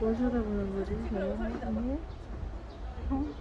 뭘 쳐다보는 거지? 쟤한 명이야? 네.